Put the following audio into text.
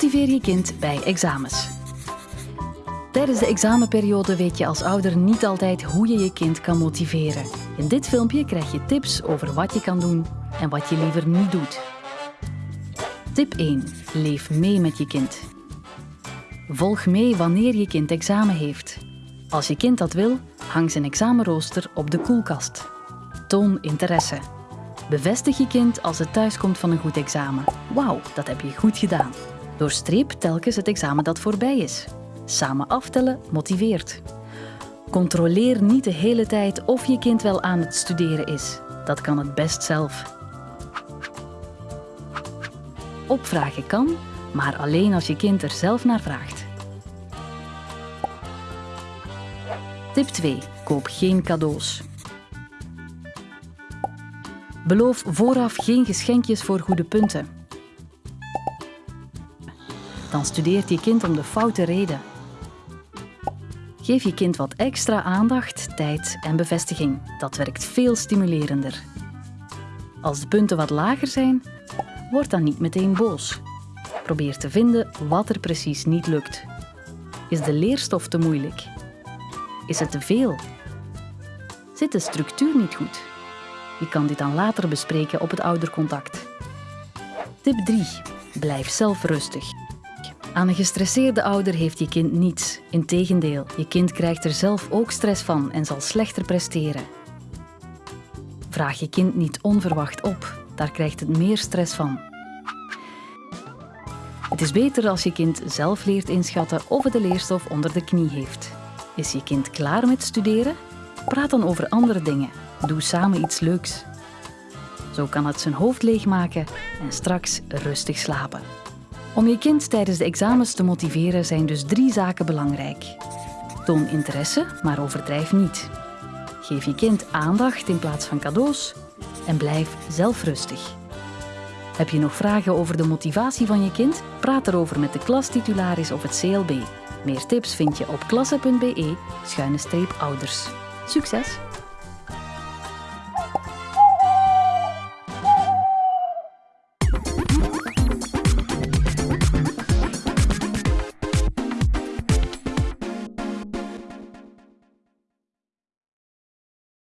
je kind bij examens. Tijdens de examenperiode weet je als ouder niet altijd hoe je je kind kan motiveren. In dit filmpje krijg je tips over wat je kan doen en wat je liever niet doet. Tip 1. Leef mee met je kind. Volg mee wanneer je kind examen heeft. Als je kind dat wil, hang zijn examenrooster op de koelkast. Toon interesse. Bevestig je kind als het thuiskomt van een goed examen. Wauw, dat heb je goed gedaan. Doorstreep telkens het examen dat voorbij is. Samen aftellen motiveert. Controleer niet de hele tijd of je kind wel aan het studeren is. Dat kan het best zelf. Opvragen kan, maar alleen als je kind er zelf naar vraagt. Tip 2. Koop geen cadeaus. Beloof vooraf geen geschenkjes voor goede punten. Dan studeert je kind om de foute reden. Geef je kind wat extra aandacht, tijd en bevestiging. Dat werkt veel stimulerender. Als de punten wat lager zijn, word dan niet meteen boos. Probeer te vinden wat er precies niet lukt. Is de leerstof te moeilijk? Is het te veel? Zit de structuur niet goed? Je kan dit dan later bespreken op het oudercontact. Tip 3. Blijf zelf rustig. Aan een gestresseerde ouder heeft je kind niets. Integendeel, je kind krijgt er zelf ook stress van en zal slechter presteren. Vraag je kind niet onverwacht op, daar krijgt het meer stress van. Het is beter als je kind zelf leert inschatten of het de leerstof onder de knie heeft. Is je kind klaar met studeren? Praat dan over andere dingen. Doe samen iets leuks. Zo kan het zijn hoofd leegmaken en straks rustig slapen. Om je kind tijdens de examens te motiveren zijn dus drie zaken belangrijk. Toon interesse, maar overdrijf niet. Geef je kind aandacht in plaats van cadeaus en blijf zelf rustig. Heb je nog vragen over de motivatie van je kind? Praat erover met de klastitularis of het CLB. Meer tips vind je op klasse.be-ouders. Succes!